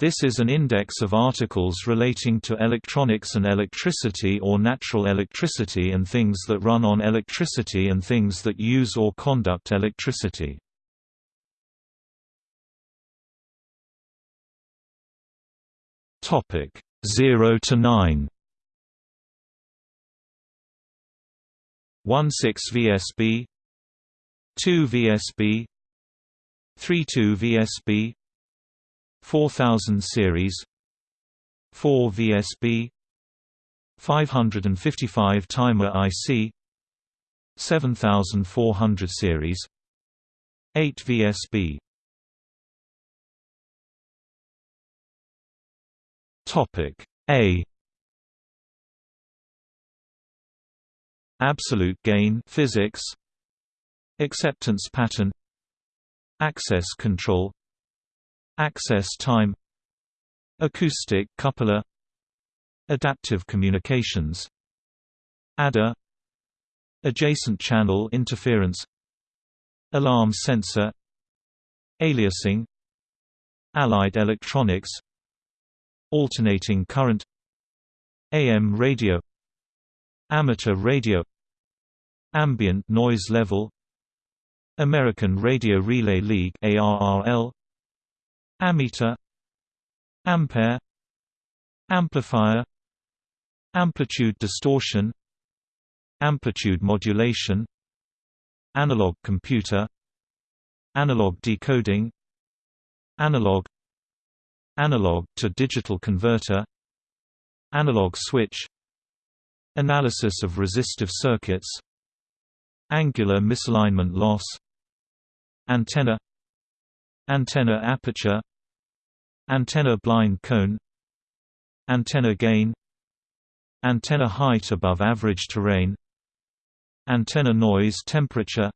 This is an index of articles relating to electronics and electricity or natural electricity and things that run on electricity and things that use or conduct electricity. Topic 0 to 9. 16 VSB 2 VSB 32 VSB 4000 series 4 VSB 555 timer IC 7400 series 8 VSB Topic A. Absolute gain physics Acceptance pattern Access control Access time Acoustic coupler Adaptive communications Adder Adjacent channel interference Alarm sensor Aliasing Allied electronics Alternating current AM radio Amateur radio Ambient noise level American Radio Relay League ARRL Ammeter Ampere Amplifier Amplitude distortion Amplitude modulation Analog computer Analog decoding Analog Analog to digital converter Analog switch Analysis of resistive circuits Angular misalignment loss Antenna Antenna aperture Antenna blind cone. Antenna gain. Antenna height above average terrain. Antenna noise temperature.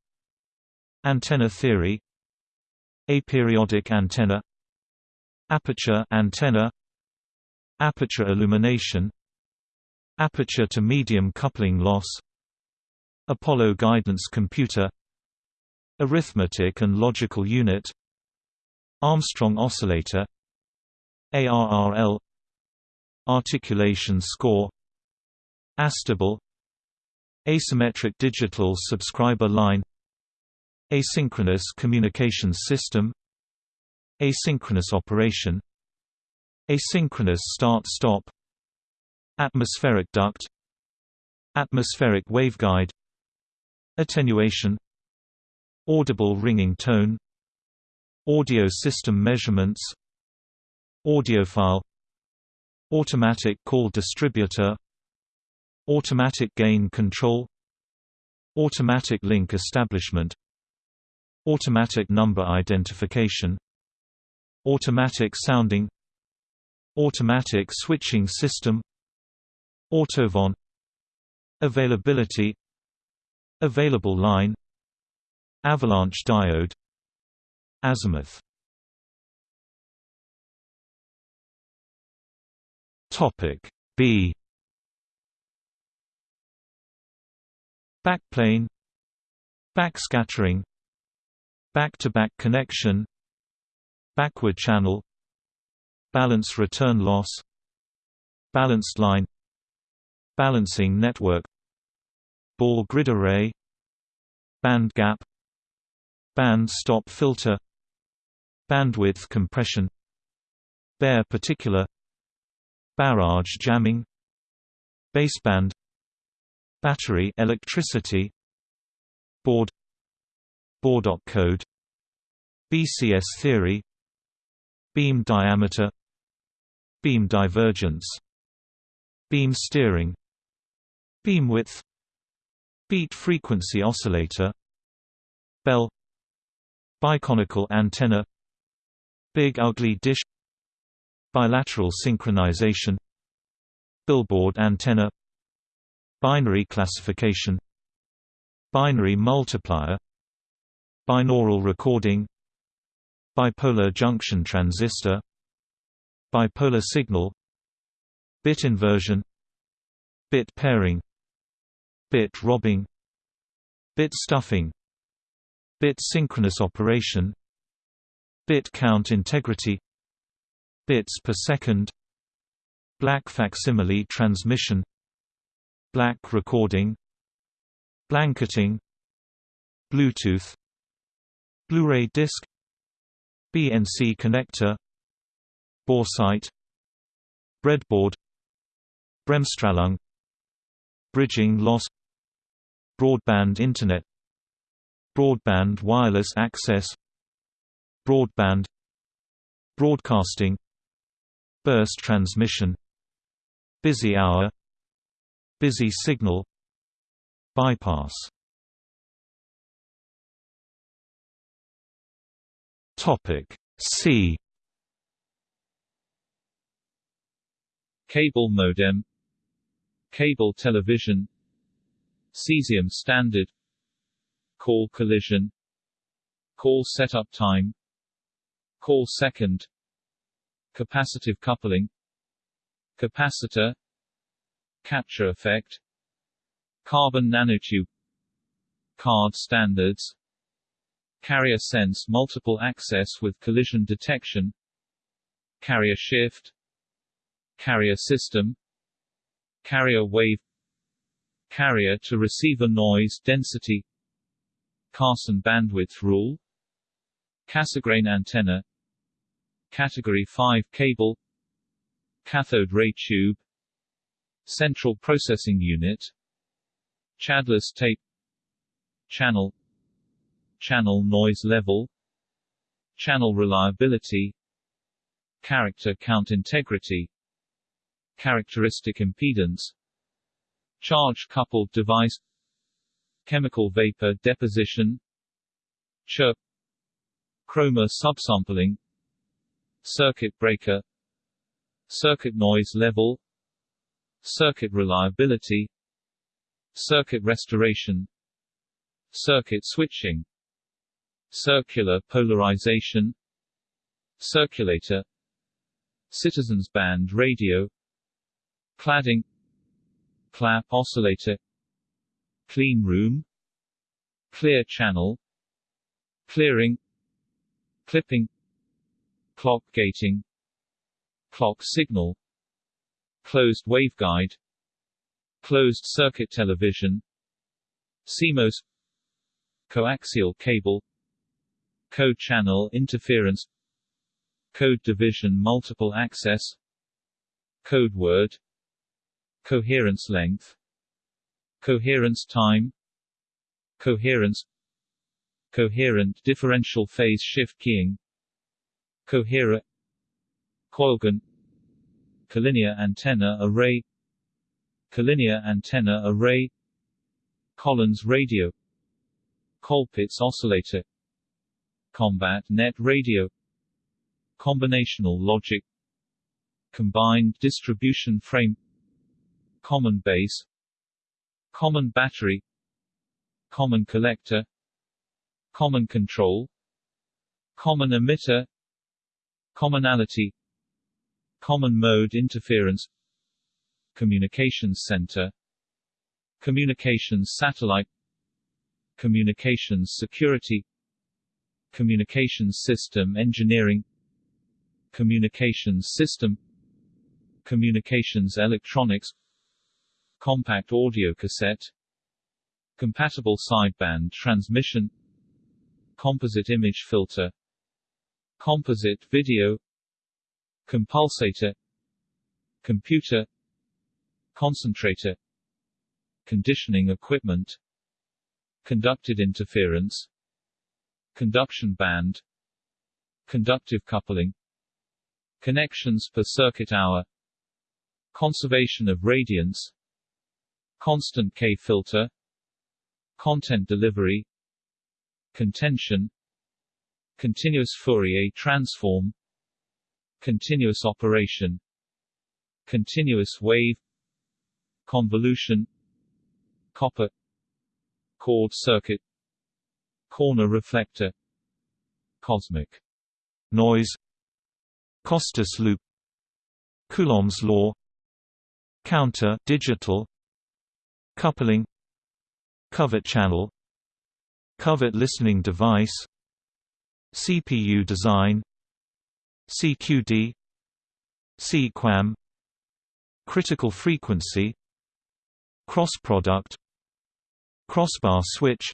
Antenna theory. Aperiodic antenna. Aperture antenna. Aperture illumination. Aperture to medium coupling loss. Apollo guidance computer. Arithmetic and logical unit. Armstrong oscillator ARRL Articulation score Astable Asymmetric digital subscriber line Asynchronous communications system Asynchronous operation Asynchronous start-stop Atmospheric duct Atmospheric waveguide Attenuation Audible ringing tone Audio system measurements Audiophile Automatic call distributor Automatic gain control Automatic link establishment Automatic number identification Automatic sounding Automatic switching system Autovon Availability Available line Avalanche diode Azimuth Topic B. Backplane. Backscattering. Back-to-back -back connection. Backward channel. Balance return loss. Balanced line. Balancing network. Ball grid array. Band gap. Band stop filter. Bandwidth compression. Bare particular Barrage jamming Baseband Battery electricity Baud Baudot code BCS theory Beam diameter Beam divergence Beam steering Beam width Beat frequency oscillator Bell Biconical antenna Big ugly dish Bilateral synchronization Billboard antenna Binary classification Binary multiplier Binaural recording Bipolar junction transistor Bipolar signal Bit inversion Bit pairing Bit robbing Bit stuffing Bit synchronous operation Bit count integrity bits per second black facsimile transmission black recording blanketing bluetooth blu-ray disc bnc connector boresight breadboard bremsstrahlung bridging loss broadband internet broadband wireless access broadband broadcasting burst transmission busy hour busy signal bypass. Topic C. Cable modem cable television cesium standard call collision call setup time call second capacitive coupling capacitor capture effect carbon nanotube card standards carrier sense multiple access with collision detection carrier shift carrier system carrier wave carrier to receiver noise density Carson bandwidth rule Cassegrain antenna Category 5 cable. Cathode ray tube. Central processing unit. Chadless tape. Channel. Channel noise level. Channel reliability. Character count integrity. Characteristic impedance. Charge-coupled device. Chemical vapor deposition. Chirp. Chroma subsampling Circuit breaker Circuit noise level Circuit reliability Circuit restoration Circuit switching Circular polarization Circulator Citizens band radio cladding Clapp oscillator clean room clear channel clearing clipping clock gating. Clock signal. Closed waveguide. Closed circuit television. CMOS. Coaxial cable. Code channel interference. Code division multiple access. Code word. Coherence length. Coherence time. Coherence. Coherent differential phase shift keying coherer coilgun collinear antenna array. Collinear antenna array. Collins radio. Colpitts oscillator. Combat net radio. Combinational logic. Combined distribution frame. Common base. Common battery. Common collector. Common control. Common emitter Commonality Common mode interference Communications center Communications satellite Communications security Communications system engineering Communications system Communications electronics compact audio cassette compatible sideband transmission composite image filter composite video compulsator computer concentrator conditioning equipment conducted interference conduction band conductive coupling connections per circuit hour conservation of radiance constant K filter content delivery contention continuous Fourier transform continuous operation continuous wave convolution copper cord circuit corner reflector cosmic noise Costas loop Coulomb's law counter digital coupling covert channel covert listening device CPU design CQD CQAM critical frequency cross product crossbar switch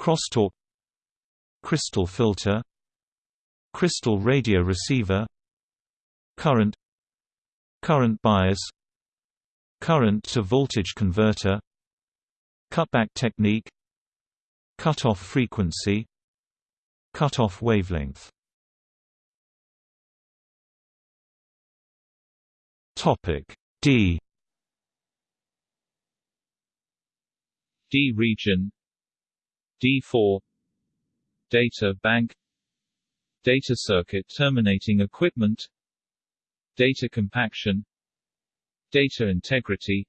crosstalk crystal filter crystal radio receiver current current bias current to voltage converter cutback technique cutoff frequency cutoff wavelength. Topic d. D region. D4 data bank. Data circuit terminating equipment. Data compaction. Data integrity.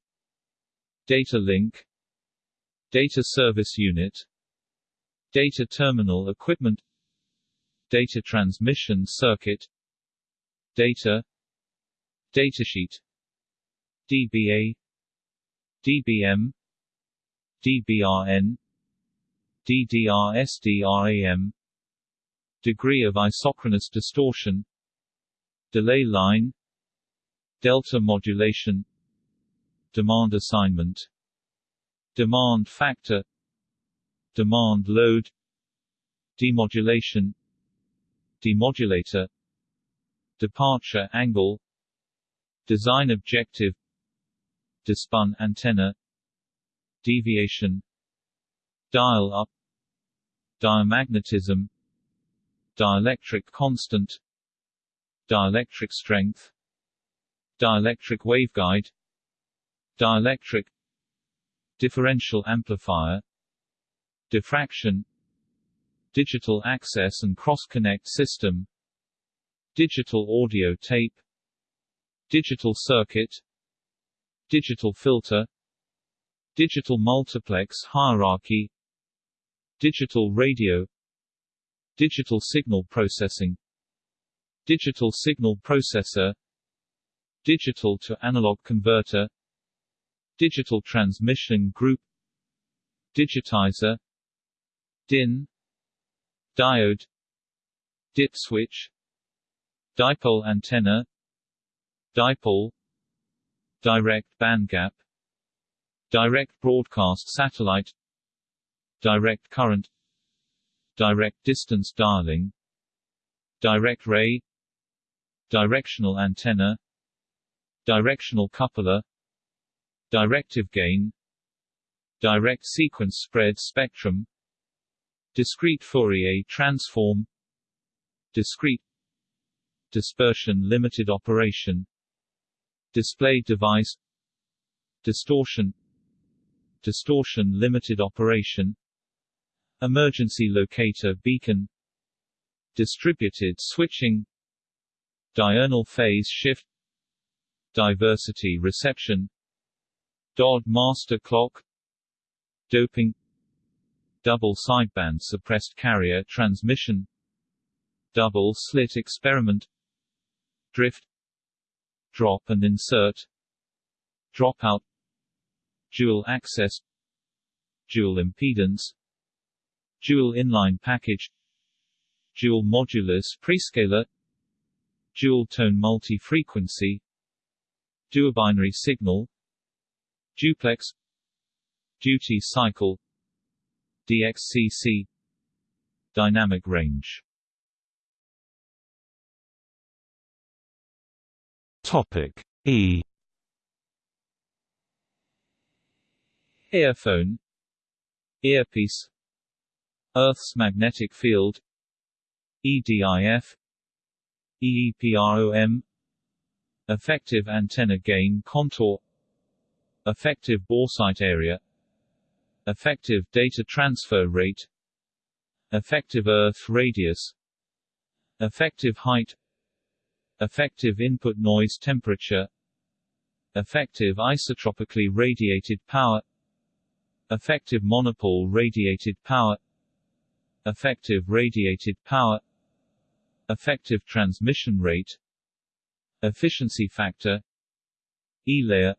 Data link. Data service unit. Data terminal equipment data transmission circuit data datasheet DBA DBM DBRN DDR-SDRAM Degree of isochronous distortion Delay line Delta modulation Demand assignment Demand factor Demand load Demodulation Demodulator Departure angle Design objective Despun antenna deviation dial up diamagnetism dielectric constant dielectric strength dielectric waveguide dielectric differential amplifier diffraction digital access and cross-connect system. Digital audio tape. Digital circuit. Digital filter. Digital multiplex hierarchy. Digital radio. Digital signal processing. Digital signal processor. Digital to analog converter. Digital transmission group. Digitizer. DIN Diode Dip switch Dipole antenna Dipole Direct bandgap Direct broadcast satellite Direct current Direct distance dialing Direct ray Directional antenna Directional coupler Directive gain Direct sequence spread spectrum Discrete Fourier transform. Discrete. Dispersion limited operation. Display device. Distortion. Distortion limited operation. Emergency locator beacon. Distributed switching. Diurnal phase shift. Diversity reception. DoD master clock. Doping double sideband suppressed carrier transmission double slit experiment drift drop and insert dropout dual access dual impedance dual inline package dual modulus prescaler dual tone multi-frequency duobinary signal duplex duty cycle DXCC dynamic range. Topic E. Earphone. Earpiece. Earth's magnetic field. EDIF EEPROM Effective antenna gain contour. Effective boresight area Effective data transfer rate Effective earth radius Effective height Effective input noise temperature Effective isotropically radiated power Effective monopole radiated power Effective radiated power Effective transmission rate Efficiency factor E-layer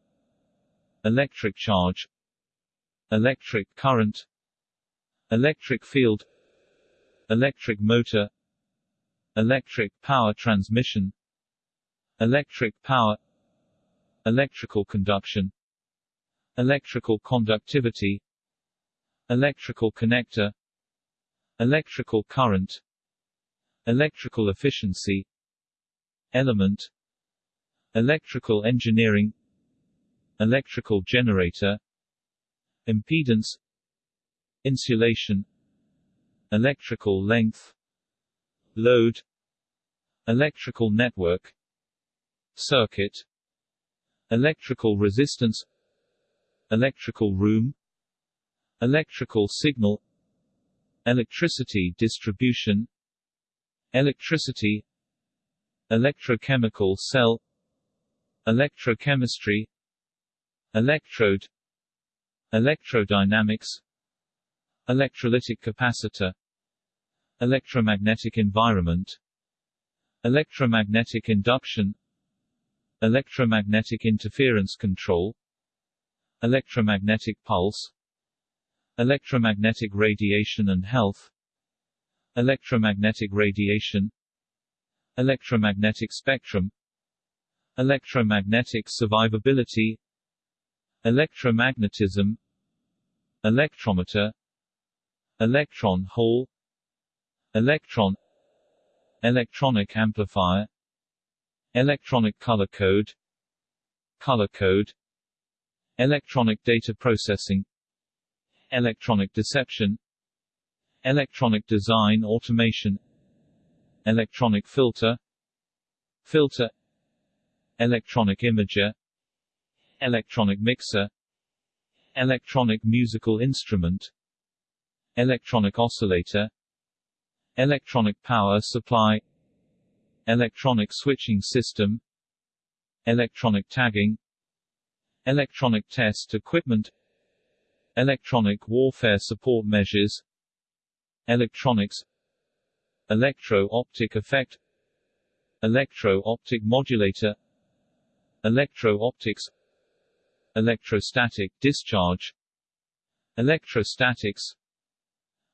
Electric charge Electric current Electric field Electric motor Electric power transmission electric power electrical conduction electrical conductivity electrical connector electrical current electrical efficiency element electrical engineering electrical generator impedance insulation electrical length load electrical network circuit electrical resistance electrical room electrical signal electricity distribution electricity electrochemical cell electrochemistry electrode electrodynamics. Electrolytic capacitor. Electromagnetic environment. Electromagnetic induction. Electromagnetic interference control. Electromagnetic pulse. Electromagnetic radiation and health. Electromagnetic radiation. Electromagnetic spectrum. Electromagnetic survivability. Electromagnetism electrometer. Electron hole electron. Electronic amplifier. Electronic color code. Color code. Electronic data processing. Electronic deception. Electronic design automation. Electronic filter. Filter. Electronic imager. Electronic mixer electronic musical instrument. Electronic oscillator. Electronic power supply. Electronic switching system. Electronic tagging. Electronic test equipment. Electronic warfare support measures. Electronics. Electro-optic effect. Electro-optic modulator. Electro-optics electrostatic discharge electrostatics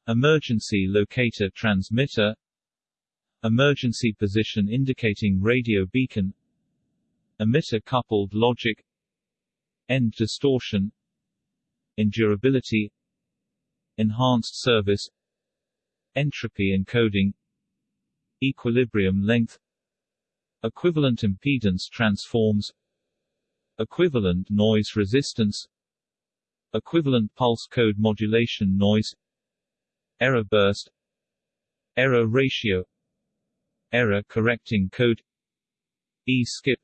emergency locator transmitter emergency position indicating radio beacon emitter coupled logic end distortion endurability enhanced service entropy encoding equilibrium length equivalent impedance transforms equivalent noise resistance equivalent pulse code modulation noise error burst error ratio error correcting code e-skip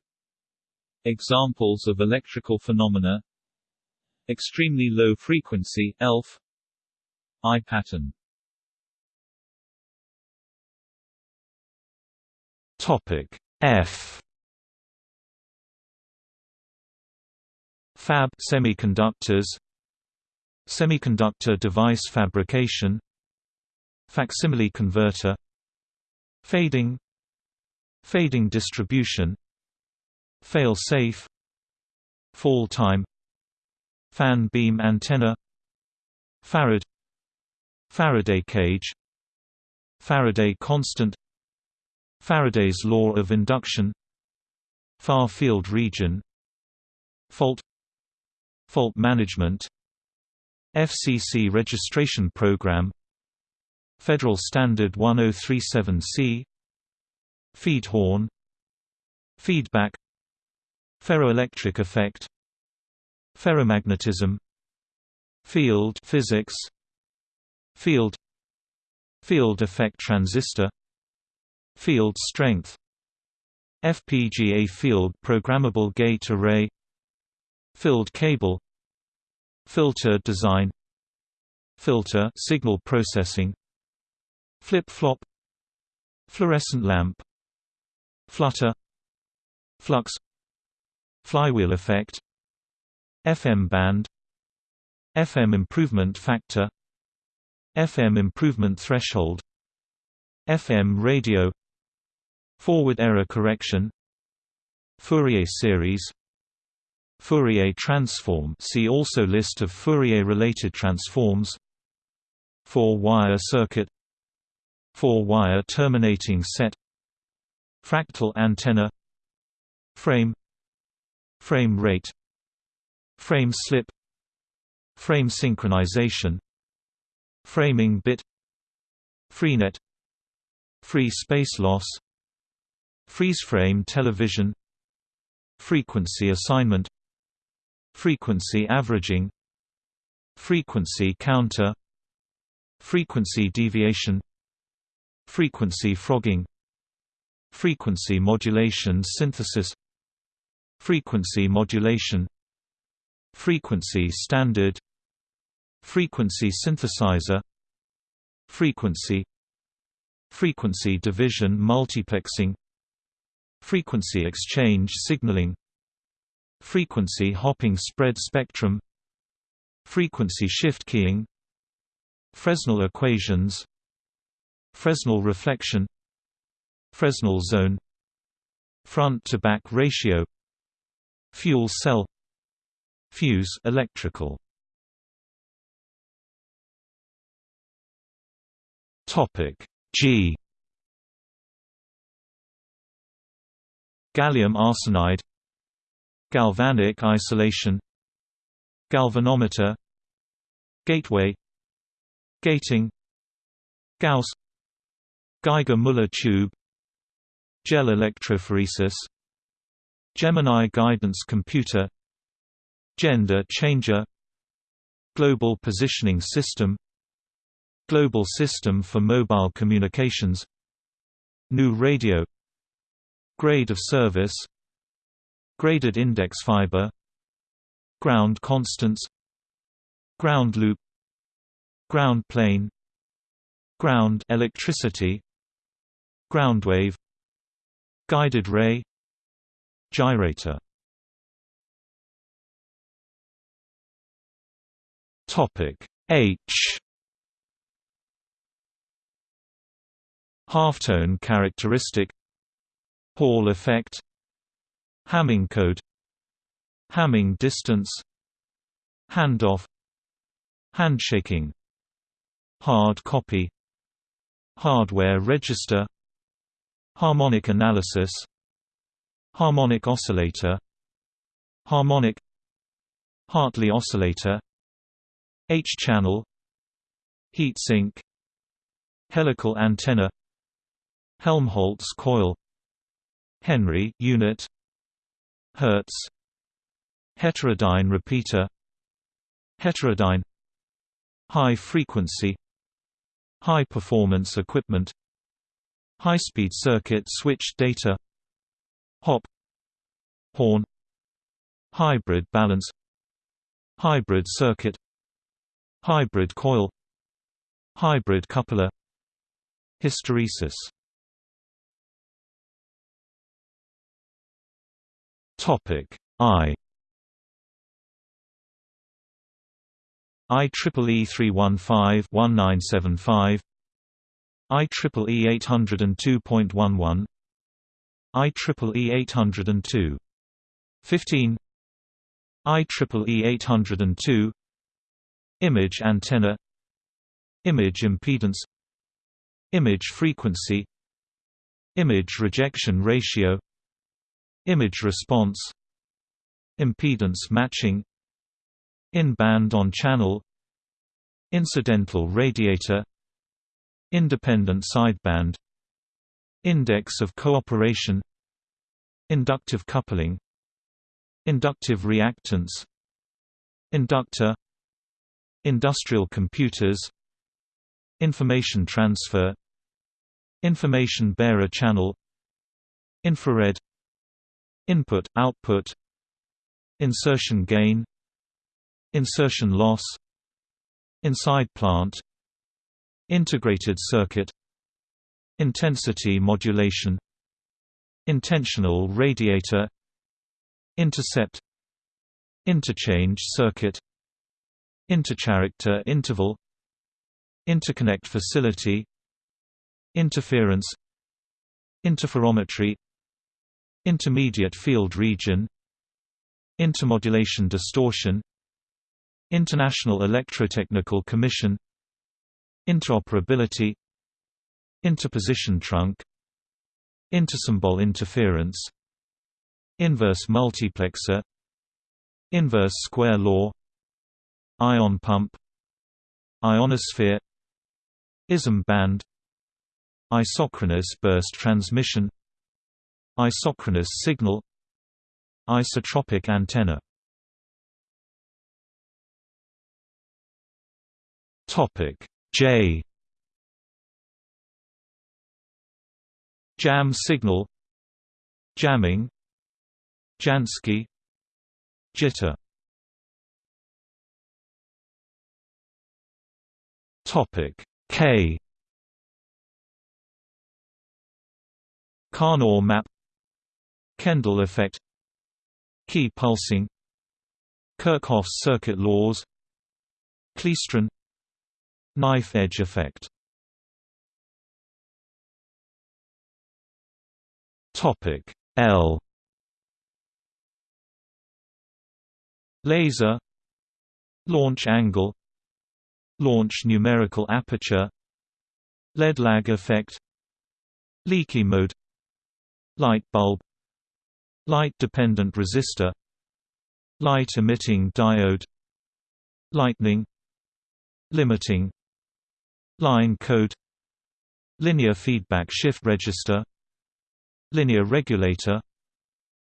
examples of electrical phenomena extremely low frequency ELF eye pattern topic F Fab semiconductors. Semiconductor device fabrication. Facsimile converter. Fading. Fading distribution. Fail-safe Fall time. Fan beam antenna. Farad Faraday cage. Faraday constant. Faraday's law of induction. Far field region. Fault Fault management FCC registration program Federal Standard 1037C Feed horn Feedback Ferroelectric effect Ferromagnetism Field physics Field Field effect transistor Field strength FPGA field programmable gate array Filled cable Filter design Filter signal processing Flip-flop Fluorescent lamp Flutter Flux Flywheel effect FM band FM improvement factor FM improvement threshold FM radio Forward error correction Fourier series Fourier transform. See also List of Fourier-related transforms. Four-wire circuit. Four-wire terminating set. Fractal antenna. Frame. Frame rate. Frame slip. Frame synchronization. Framing bit. Freenet free space loss. Freeze frame television. Frequency assignment frequency averaging. Frequency counter. Frequency deviation. Frequency frogging. Frequency modulation synthesis. Frequency modulation. Frequency standard. Frequency synthesizer. Frequency. Frequency division multiplexing. Frequency exchange signaling frequency hopping spread spectrum. Frequency shift keying. Fresnel equations. Fresnel reflection. Fresnel zone. Front-to-back ratio. Fuel cell. Fuse electrical. Topic G. Gallium arsenide galvanic isolation galvanometer gateway gating Gauss Geiger-Müller tube Gel electrophoresis Gemini guidance computer Gender changer Global positioning system Global system for mobile communications GNU Radio Grade of service Graded index fiber Ground constants Ground loop Ground plane Ground electricity ground wave Guided ray Gyrator. Topic H. Halftone characteristic Hall effect Hamming code. Hamming distance. Handoff. Handshaking. Hard copy. Hardware register. Harmonic analysis. Harmonic oscillator. Harmonic. Hartley oscillator. H-channel. Heatsink. Helical antenna. Helmholtz coil. Henry unit Hertz. Heterodyne repeater. Heterodyne. High frequency. High performance equipment. High-speed circuit switch data. Hop. Horn. Hybrid balance. Hybrid circuit. Hybrid coil. Hybrid coupler. Hysteresis Topic I. IEEE 315-1975 IEEE 802.11 IEEE 802 15 IEEE 802 Image antenna. Image impedance. Image frequency. Image rejection ratio Image response Impedance matching in-band on-channel Incidental radiator Independent sideband Index of cooperation Inductive coupling Inductive reactance Inductor Industrial computers Information transfer Information bearer channel Infrared Input-output Insertion gain Insertion loss Inside plant Integrated circuit Intensity modulation Intentional radiator Intercept Interchange circuit Intercharacter interval Interconnect facility Interference Interferometry Intermediate field region Intermodulation distortion International Electrotechnical Commission Interoperability Interposition trunk Intersymbol interference Inverse multiplexer Inverse square law Ion pump Ionosphere ISM band Isochronous burst transmission Isochronous signal Isotropic antenna. Topic J. Jam signal Jamming Jansky Jitter. Topic K. Karnaugh map Kendall effect. Key pulsing. Kirchhoff's circuit laws. Klystron Knife edge effect. Topic L. Laser. Launch angle. Launch numerical aperture. Lead lag effect. Leaky mode. Light bulb Light-dependent resistor. Light-emitting diode. Lightning. Limiting. Line code. Linear feedback shift register. Linear regulator.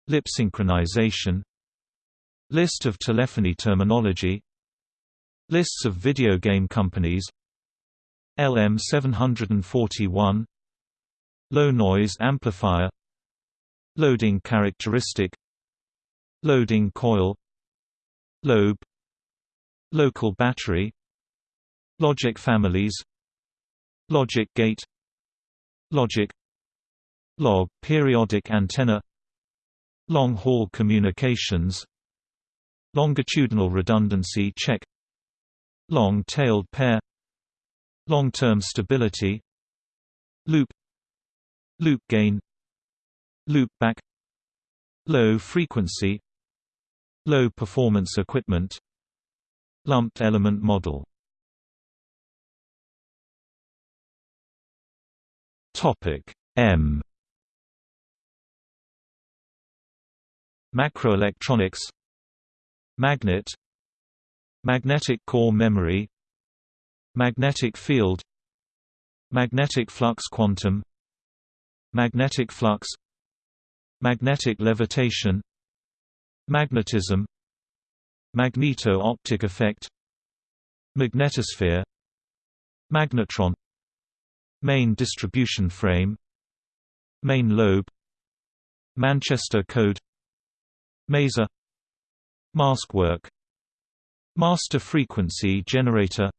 Lip synchronization. List of telephony terminology. Lists of video game companies. LM741 Low noise amplifier Loading characteristic. Loading coil. Lobe. Local battery. Logic families. Logic gate. Logic. Log periodic antenna. Long-haul communications. Longitudinal redundancy check. Long-tailed pair. Long-term stability. Loop. Loop gain Loop back Low frequency Low performance equipment Lumped element model. Topic M. Macroelectronics Magnet Magnetic core memory Magnetic field Magnetic flux quantum Magnetic flux Magnetic levitation Magnetism Magneto-optic effect Magnetosphere Magnetron Main distribution frame Main lobe Manchester code Maser Mask work Master frequency generator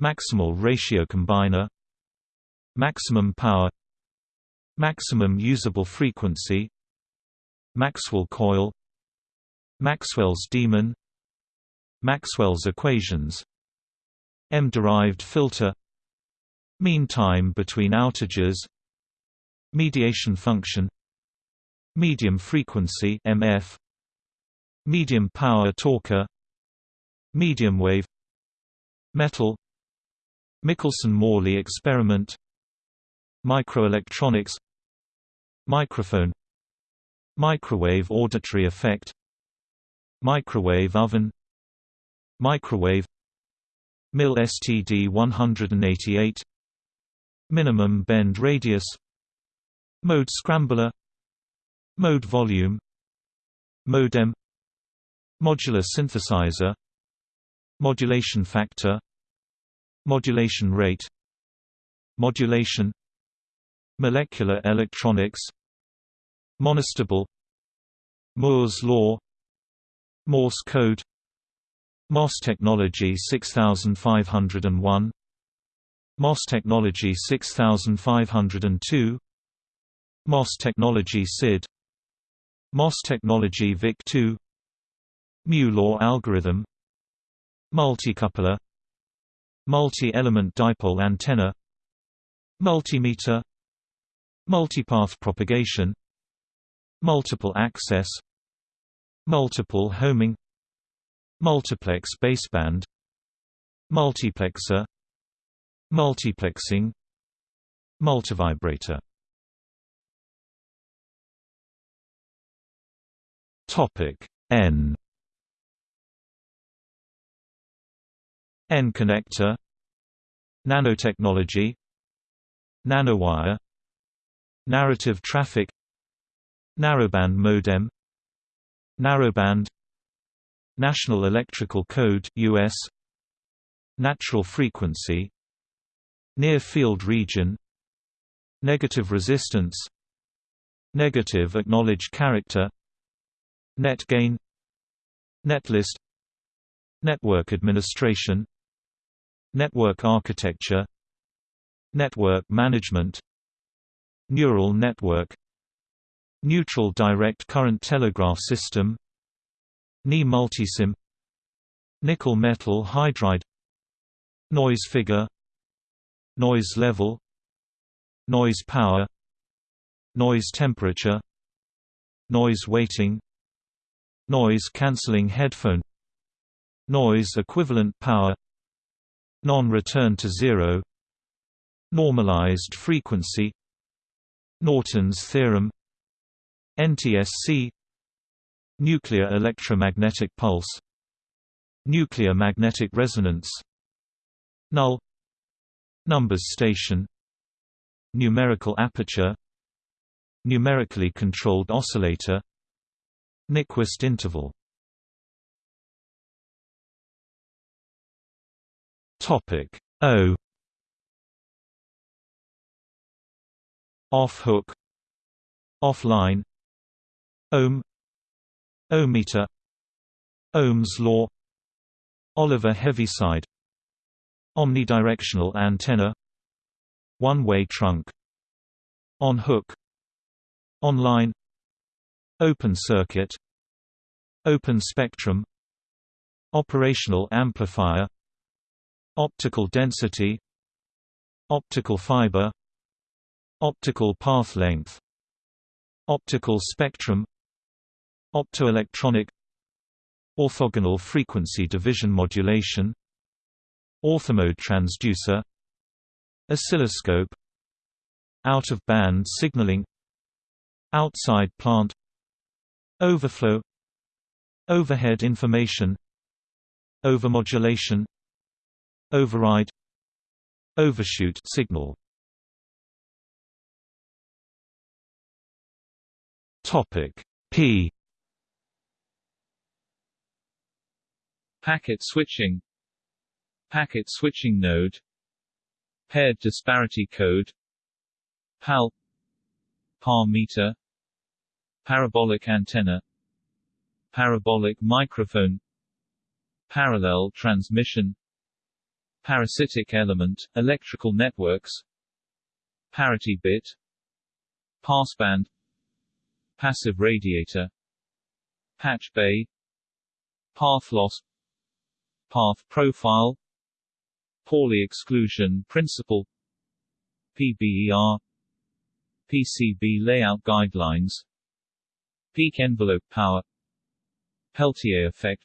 Maximal ratio combiner Maximum power Maximum usable frequency. Maxwell coil. Maxwell's demon. Maxwell's equations. M-derived filter. Mean time between outages. Mediation function. Medium frequency MF Medium power talker Medium wave. Metal. Michelson–Morley experiment. Microelectronics Microphone. Microwave auditory effect. Microwave oven. Microwave. MIL STD 188 Minimum bend radius. Mode scrambler. Mode volume. Modem Modular synthesizer. Modulation factor. Modulation rate. Modulation Molecular electronics Monostable Moore's law Morse code MOS technology 6501 MOS technology 6502 MOS technology SID MOS technology VIC2 Mu-law algorithm Multicoupler Multi-element dipole antenna Multimeter Multipath propagation Multiple access Multiple homing Multiplex baseband Multiplexer Multiplexing Multivibrator. Topic N. N connector Nanotechnology Nanowire Narrative traffic. Narrowband modem. Narrowband. National Electrical Code US Natural frequency. Near field region. Negative resistance. Negative acknowledged character. Net gain. Netlist. Network administration. Network architecture. Network management Neural network Neutral direct current telegraph system Ni multisim Nickel metal hydride Noise figure Noise level Noise power Noise temperature Noise weighting Noise cancelling headphone Noise equivalent power Non-return to zero Normalized frequency Norton's theorem NTSC Nuclear electromagnetic pulse Nuclear magnetic resonance Null Numbers station Numerical aperture Numerically controlled oscillator Nyquist interval. Topic O Off-hook Offline Ohm Ohmmeter Ohm's law Oliver Heaviside Omnidirectional antenna One-way trunk On-hook Online Open circuit Open spectrum Operational amplifier Optical density Optical fiber Optical path length Optical spectrum Optoelectronic Orthogonal frequency division modulation Orthomode transducer Oscilloscope Out-of-band signaling Outside plant Overflow Overhead information Overmodulation Override Overshoot signal Topic P. Packet switching. Packet switching node. Paired disparity code. PAL. PAR meter Parabolic antenna. Parabolic microphone. Parallel transmission. Parasitic element, electrical networks. Parity bit. Passband Passive radiator Patch bay Path loss Path profile Pauli exclusion principle PBER PCB layout guidelines Peak envelope power Peltier effect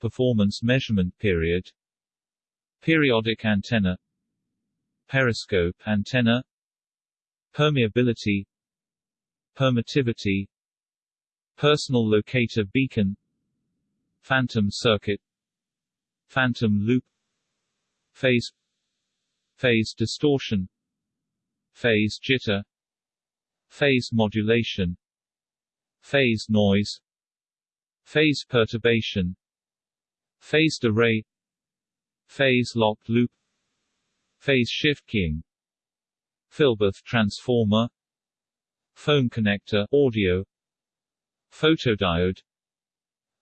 Performance measurement period Periodic antenna Periscope antenna Permeability Permittivity Personal locator beacon Phantom circuit Phantom loop Phase Phase distortion Phase jitter Phase modulation phase noise phase perturbation phased array phase locked loop phase shift keying Hilbert transformer phone connector audio photodiode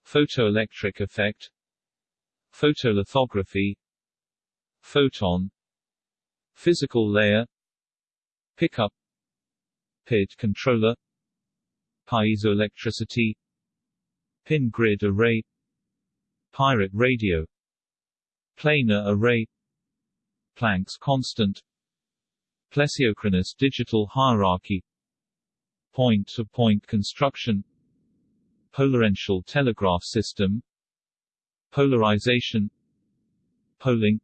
photoelectric effect photolithography photon physical layer pickup PID controller piezoelectricity pin grid array pirate radio planar array Planck's constant plesiochronous digital hierarchy point-to-point -point construction polarential telegraph system polarization polling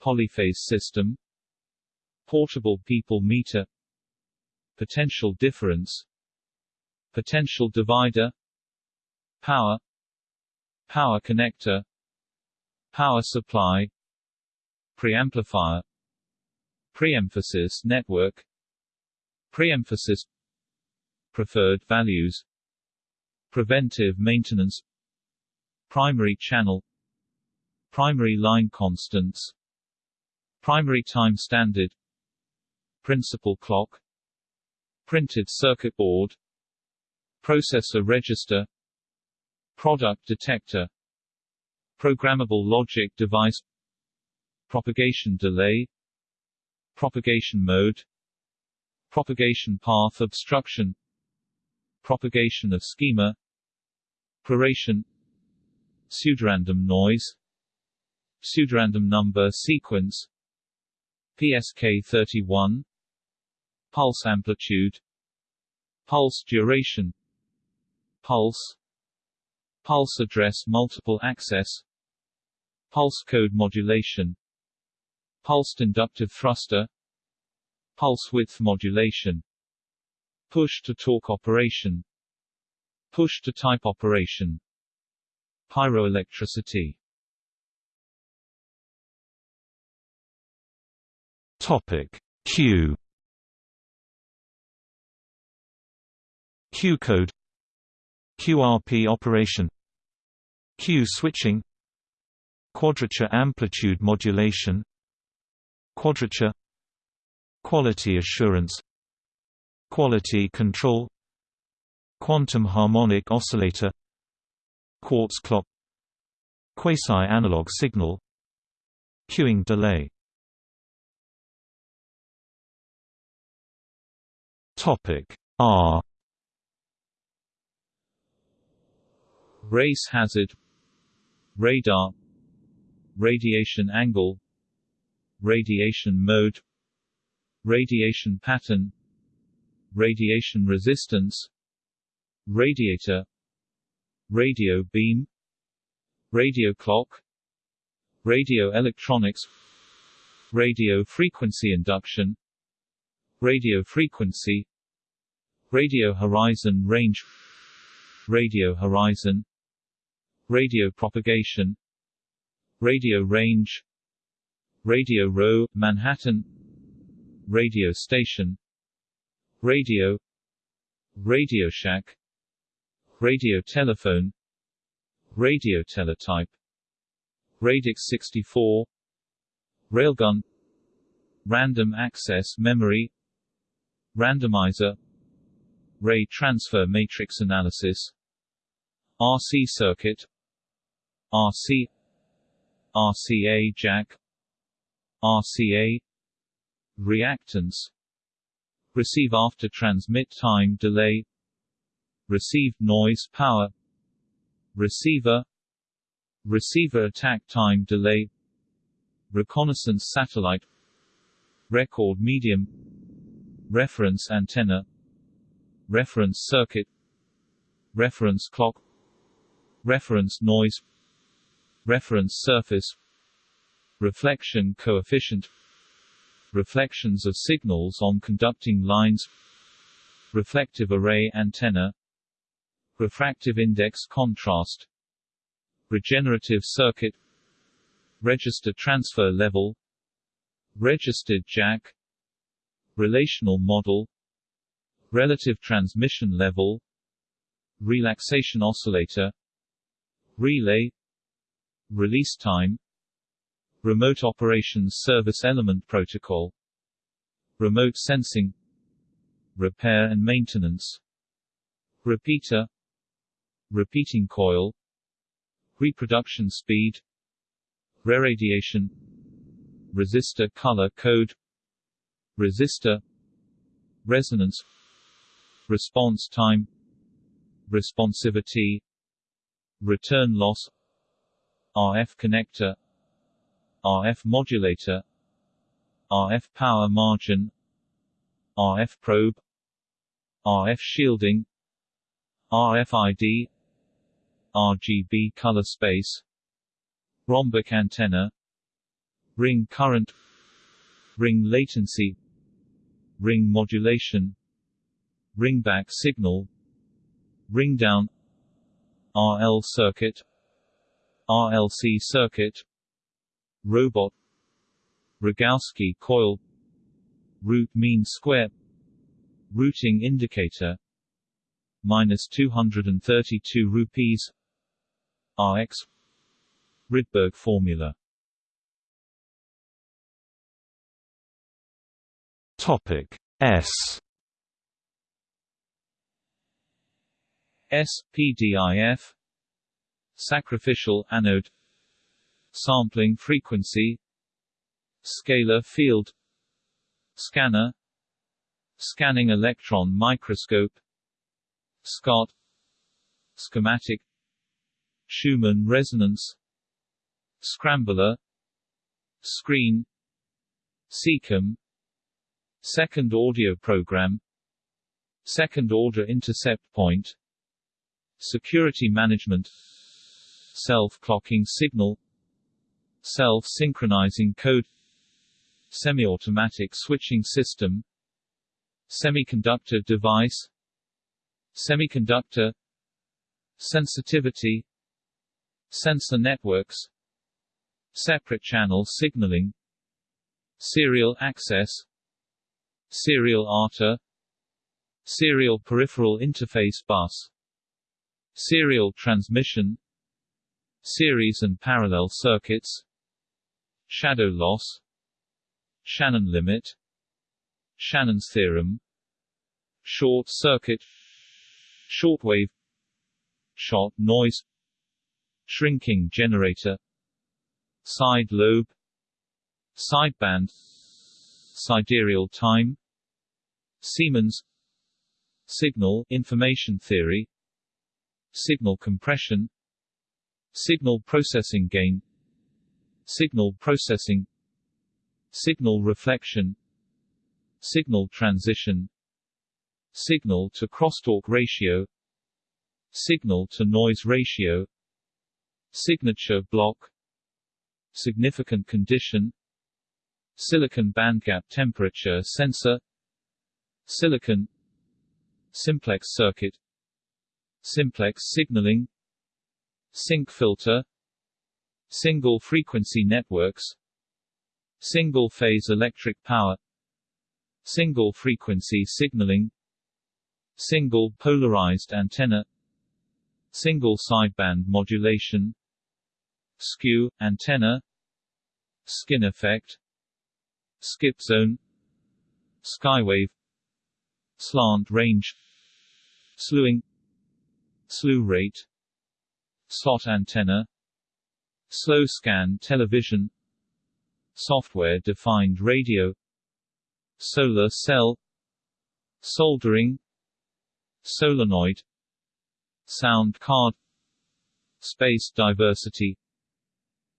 polyphase system portable people meter potential difference potential divider power power connector power supply preamplifier preemphasis network preemphasis preferred values. Preventive maintenance. Primary channel. Primary line constants. Primary time standard. Principal clock. Printed circuit board. Processor register. Product detector. Programmable logic device. Propagation delay. Propagation mode. Propagation path obstruction propagation of schema proration pseudorandom noise pseudorandom number sequence PSK31 pulse amplitude pulse duration pulse pulse address multiple access pulse code modulation pulsed inductive thruster pulse width modulation push to talk operation push to type operation pyroelectricity. Topic Q. Q code QRP operation Q switching Quadrature amplitude modulation Quadrature Quality assurance Quality control Quantum harmonic oscillator Quartz clock Quasi-analog signal Queuing delay. Topic R. Race hazard radar radiation angle radiation mode radiation pattern radiation resistance radiator radio beam radio clock radio electronics radio frequency induction radio frequency radio horizon range radio horizon radio propagation radio range radio row manhattan radio station radio. Radio shack. Radio telephone. Radio teletype. Radix 64 railgun. Random access memory. Randomizer. Ray transfer matrix analysis. RC circuit. RC RCA jack. RCA reactance receive after transmit time delay. Received noise power. Receiver. Receiver attack time delay. Reconnaissance satellite. Record medium. Reference antenna. Reference circuit. Reference clock. Reference noise. Reference surface. Reflection coefficient reflections of signals on conducting lines reflective array antenna refractive index contrast regenerative circuit register transfer level registered jack relational model relative transmission level relaxation oscillator relay release time Remote Operations Service Element Protocol. Remote Sensing. Repair and Maintenance. Repeater. Repeating coil. Reproduction speed. Reradiation. Resistor color code. Resistor. Resonance. Response time. Responsivity. Return loss. RF connector RF modulator RF power margin RF probe RF shielding RFID RGB color space rhombic antenna ring current ring latency ring modulation ringback signal ring down RL circuit RLC circuit Robot. Rogowski coil. Root mean square. Routing indicator. Minus 232 rupees. RX Rydberg formula. Topic S. SPDIF Sacrificial anode Sampling frequency Scalar field Scanner Scanning electron microscope SCOT Schematic Schumann resonance Scrambler Screen SECAM Second audio program Second order intercept point Security management Self-clocking signal Self-synchronizing code Semi-automatic switching system Semiconductor device Semiconductor Sensitivity Sensor networks Separate channel signaling Serial access Serial ATA Serial Peripheral Interface Bus Serial transmission Series and parallel circuits Shadow loss. Shannon limit. Shannon's theorem. Short circuit. Shortwave Shot noise. Shrinking generator. Side lobe. Sideband Sidereal time. Siemens. Signal information theory. Signal compression. Signal processing gain Signal processing. Signal reflection. Signal transition. Signal to crosstalk ratio. Signal to noise ratio. Signature block. Significant condition. Silicon bandgap temperature sensor. Silicon. Simplex circuit. Simplex signaling. Sinc filter Single frequency networks. Single phase electric power. Single frequency signaling. Single polarized antenna. Single sideband modulation. Skew, antenna. Skin effect. Skip zone. Skywave. Slant range. Slewing. Slew rate. Slot antenna Slow scan television Software-defined radio Solar cell Soldering Solenoid Sound card Space diversity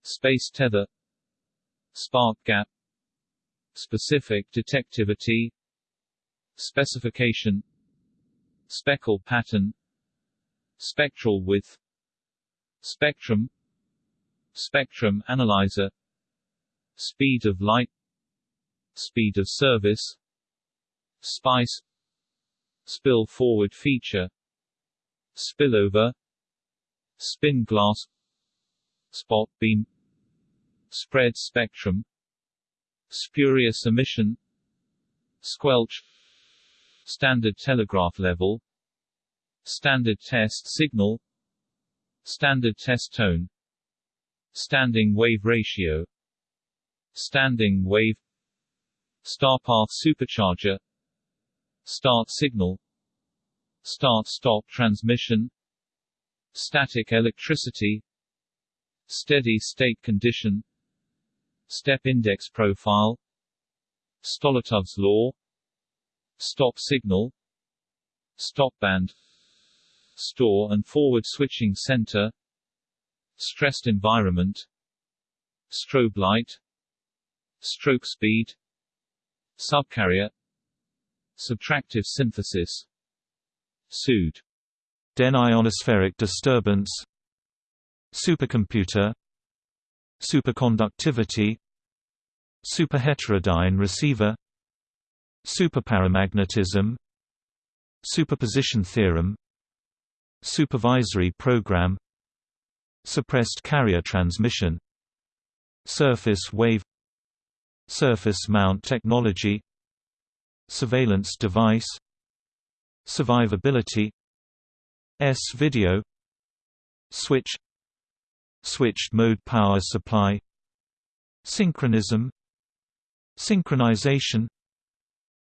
Space tether Spark gap Specific detectivity Specification Speckle pattern Spectral width Spectrum Spectrum analyzer Speed of light Speed of service Spice Spill forward feature Spillover Spin glass Spot beam Spread spectrum Spurious emission Squelch Standard telegraph level Standard test signal Standard test tone Standing wave ratio Standing wave Starpath supercharger Start signal Start-stop transmission Static electricity Steady-state condition Step index profile Stoletov's law Stop signal Stop band Store and forward switching center Stressed environment Strobe light Stroke speed Subcarrier Subtractive synthesis SUD Den ionospheric disturbance Supercomputer Superconductivity Superheterodyne receiver Superparamagnetism Superposition theorem Supervisory program Suppressed carrier transmission Surface wave Surface mount technology Surveillance device Survivability S-video Switch Switched mode power supply Synchronism Synchronization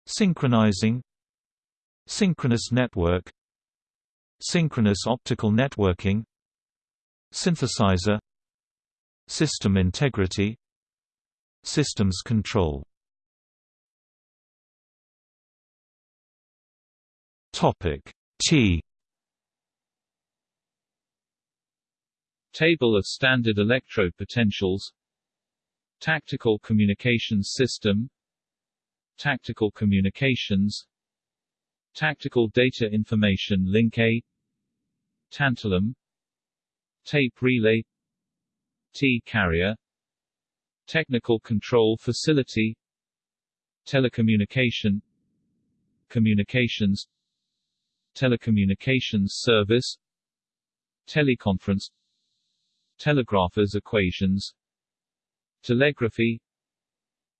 Synchronizing Synchronous network Synchronous optical networking Synthesizer System integrity Systems control. Topic T. Table of standard electrode potentials Tactical communications system. Tactical communications. Tactical data information link A. Tantalum Tape relay T-carrier Technical control facility Telecommunication Communications Telecommunications service Teleconference Telegraphers equations Telegraphy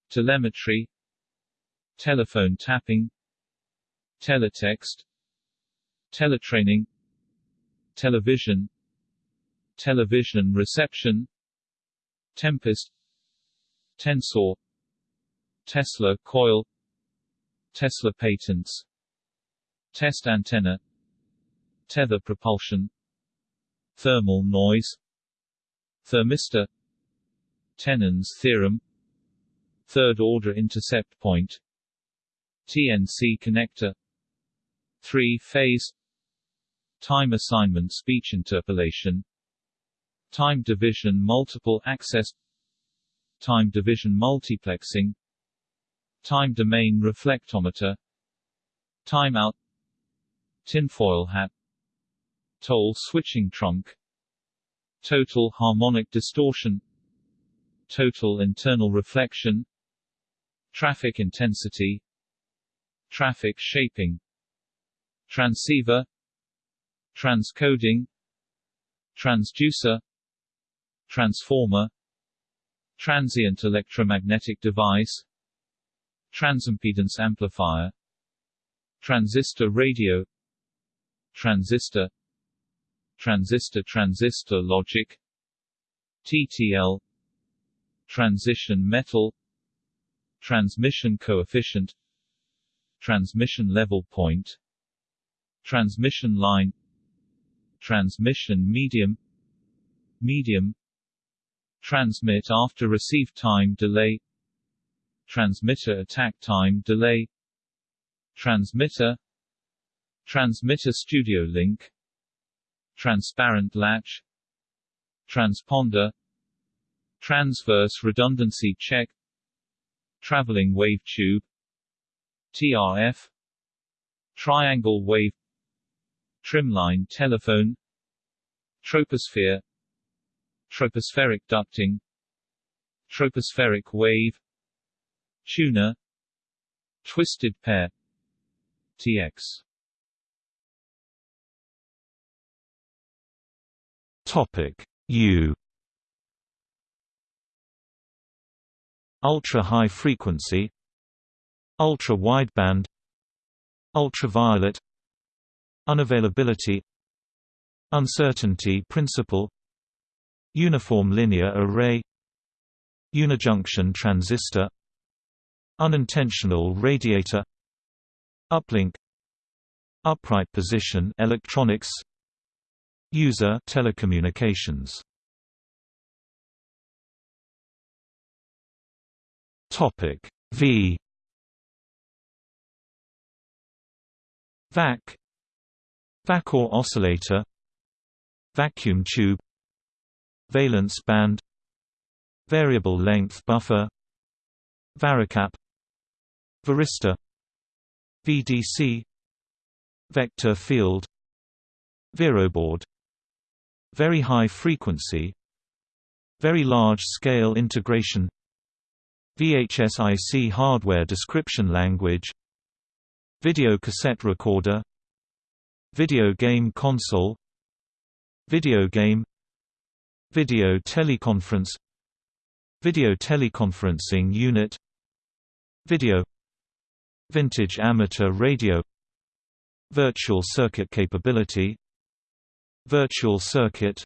Telemetry Telephone tapping Teletext Teletraining Television Television reception Tempest Tensor Tesla coil Tesla patents Test antenna Tether propulsion Thermal noise Thermistor Thévenin's theorem Third-order intercept point TNC connector Three-phase Time assignment speech interpolation Time division multiple access Time division multiplexing Time domain reflectometer Timeout Tinfoil hat Toll switching trunk Total harmonic distortion Total internal reflection Traffic intensity Traffic shaping Transceiver Transcoding Transducer Transformer Transient electromagnetic device Transimpedance amplifier Transistor radio Transistor Transistor-transistor logic TTL Transition metal Transmission coefficient Transmission level point Transmission line Transmission medium Medium Transmit after receive time delay Transmitter attack time delay Transmitter Transmitter studio link Transparent latch Transponder Transverse redundancy check Traveling wave tube TRF Triangle wave Trimline telephone Troposphere Tropospheric ducting Tropospheric wave Tuner Twisted pair TX Topic U. Ultra high frequency Ultra wideband Ultraviolet Unavailability Uncertainty principle Uniform linear array. Unijunction transistor. Unintentional radiator. Uplink. Upright position electronics. User telecommunications. Topic V. VAC. Vackář oscillator. Vacuum tube Valence band Variable length buffer Varicap Varistor VDC Vector field Veroboard very high frequency Very large-scale integration VHSIC hardware description language Video cassette recorder Video game console Video game Video teleconference. Video teleconferencing unit. Video. Vintage amateur radio. Virtual circuit capability. Virtual circuit.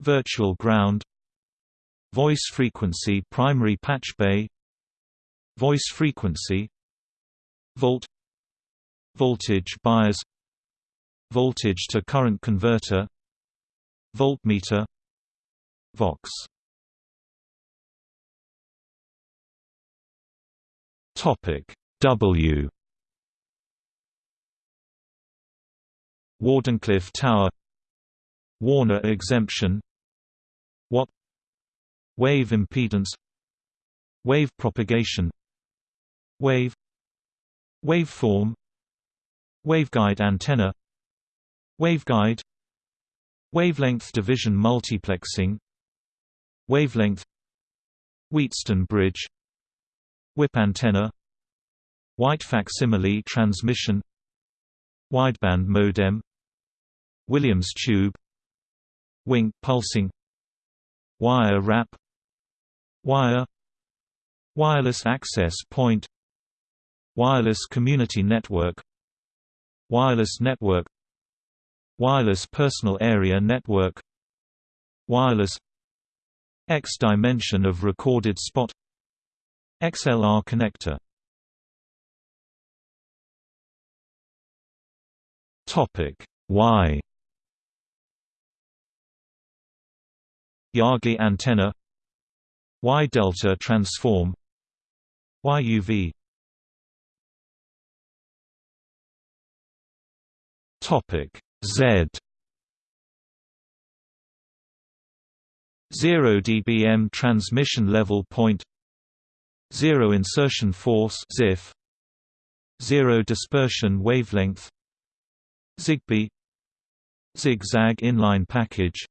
Virtual ground. Voice frequency primary patch bay. Voice frequency. Volt. Voltage bias. Voltage to current converter. Voltmeter Vox. Topic W. Wardenclyffe Tower. Warner exemption. Watt. Wave impedance. Wave propagation. Wave. Waveform. Waveguide antenna. Waveguide. Wavelength division multiplexing Wavelength Wheatstone bridge Whip antenna White facsimile transmission Wideband modem Williams tube Wink pulsing Wire wrap Wire Wireless access point Wireless community network Wireless network Wireless personal area network Wireless X dimension of recorded spot. XLR connector. Topic Y. Yagi antenna. Y delta transform. YUV Topic Z 0 dBm transmission level point. Zero insertion force ZIF. Zero dispersion wavelength. Zigbee Zigzag inline package.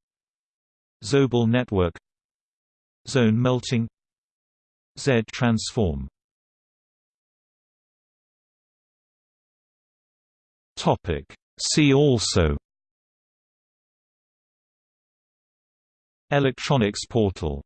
Zobel network. Zone melting. Z transform. Topic. See also Electronics portal